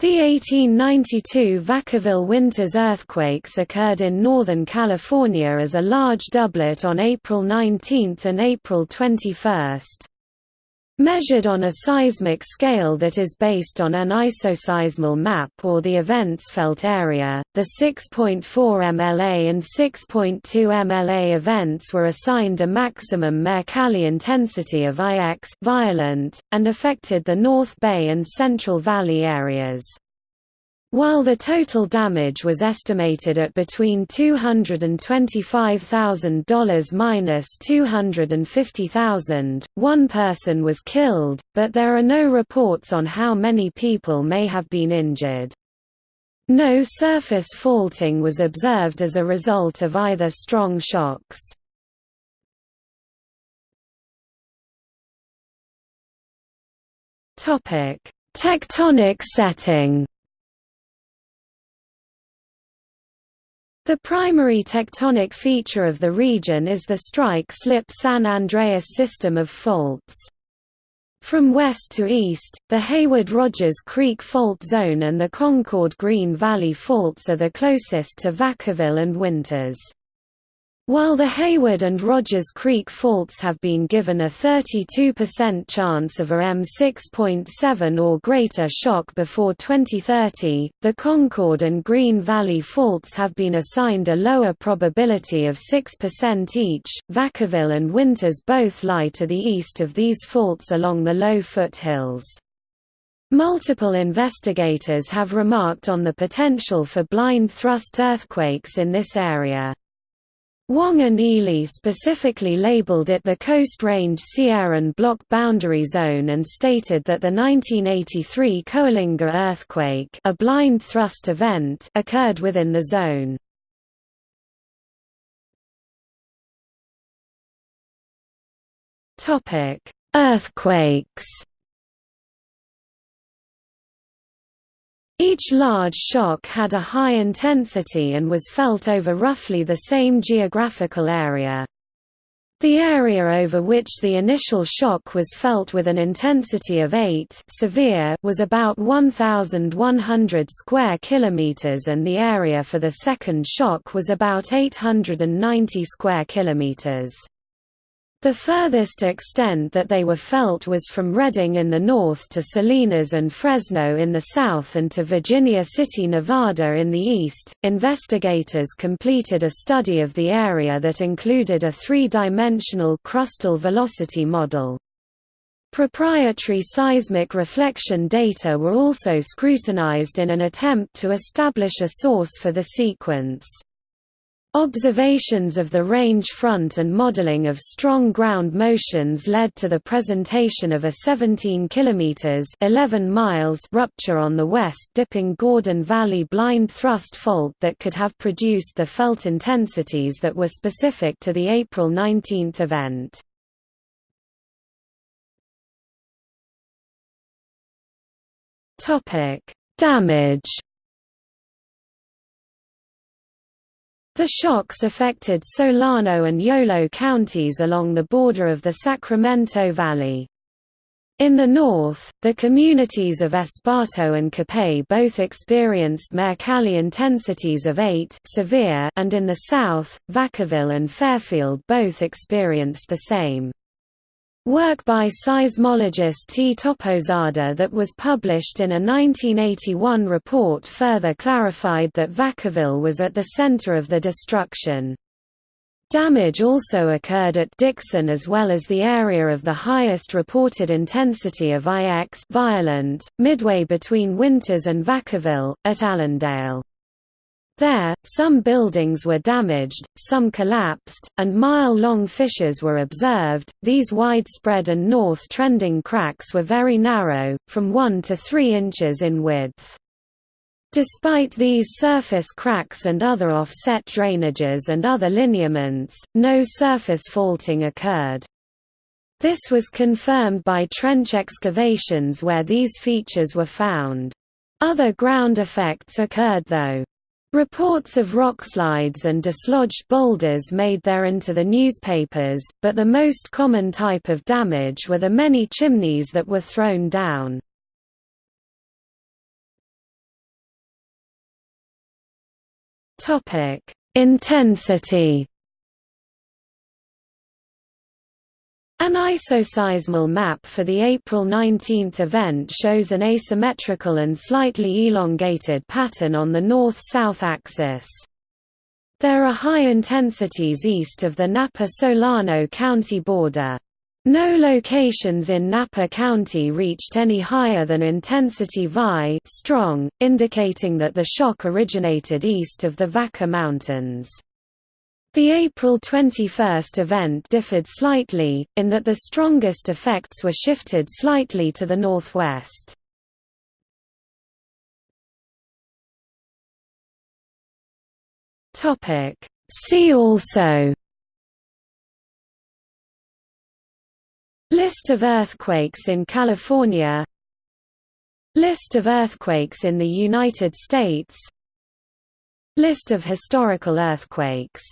The 1892 Vacaville Winters earthquakes occurred in Northern California as a large doublet on April 19 and April 21. Measured on a seismic scale that is based on an isoseismal map or the events felt area, the 6.4 mLA and 6.2 mLA events were assigned a maximum Mercalli intensity of IX violent, and affected the North Bay and Central Valley areas. While the total damage was estimated at between $225,000 minus $250,000, one person was killed, but there are no reports on how many people may have been injured. No surface faulting was observed as a result of either strong shocks. Tectonic setting The primary tectonic feature of the region is the strike-slip San Andreas system of faults. From west to east, the Hayward-Rogers Creek Fault Zone and the Concord-Green Valley Faults are the closest to Vacaville and Winters. While the Hayward and Rogers Creek faults have been given a 32% chance of a M6.7 or greater shock before 2030, the Concord and Green Valley faults have been assigned a lower probability of 6% each. Vacaville and Winters both lie to the east of these faults along the low foothills. Multiple investigators have remarked on the potential for blind thrust earthquakes in this area. Wong and Ely specifically labeled it the Coast Range Sierran Block Boundary Zone and stated that the 1983 Coalinga earthquake a blind thrust event occurred within the zone. Earthquakes Each large shock had a high intensity and was felt over roughly the same geographical area. The area over which the initial shock was felt with an intensity of 8 severe was about 1,100 square kilometers and the area for the second shock was about 890 square kilometers. The furthest extent that they were felt was from Redding in the north to Salinas and Fresno in the south and to Virginia City, Nevada in the east. Investigators completed a study of the area that included a three dimensional crustal velocity model. Proprietary seismic reflection data were also scrutinized in an attempt to establish a source for the sequence. Observations of the range front and modeling of strong ground motions led to the presentation of a 17 km 11 miles rupture on the west-dipping Gordon Valley blind thrust fault that could have produced the felt intensities that were specific to the April 19 event. Damage The shocks affected Solano and Yolo counties along the border of the Sacramento Valley. In the north, the communities of Esparto and Capay both experienced Mercalli intensities of 8 severe and in the south, Vacaville and Fairfield both experienced the same. Work by seismologist T. Toppozada that was published in a 1981 report further clarified that Vacaville was at the center of the destruction. Damage also occurred at Dixon as well as the area of the highest reported intensity of IX violent, midway between Winters and Vacaville, at Allendale. There, some buildings were damaged, some collapsed, and mile-long fissures were observed. These widespread and north-trending cracks were very narrow, from 1 to 3 inches in width. Despite these surface cracks and other offset drainages and other lineaments, no surface faulting occurred. This was confirmed by trench excavations where these features were found. Other ground effects occurred though. Reports of rockslides and dislodged boulders made their into the newspapers, but the most common type of damage were the many chimneys that were thrown down. Intensity An isoseismal map for the April 19 event shows an asymmetrical and slightly elongated pattern on the north-south axis. There are high intensities east of the Napa-Solano County border. No locations in Napa County reached any higher than intensity Vi strong, indicating that the shock originated east of the Vaca Mountains. The April 21 event differed slightly, in that the strongest effects were shifted slightly to the northwest. See also List of earthquakes in California List of earthquakes in the United States List of historical earthquakes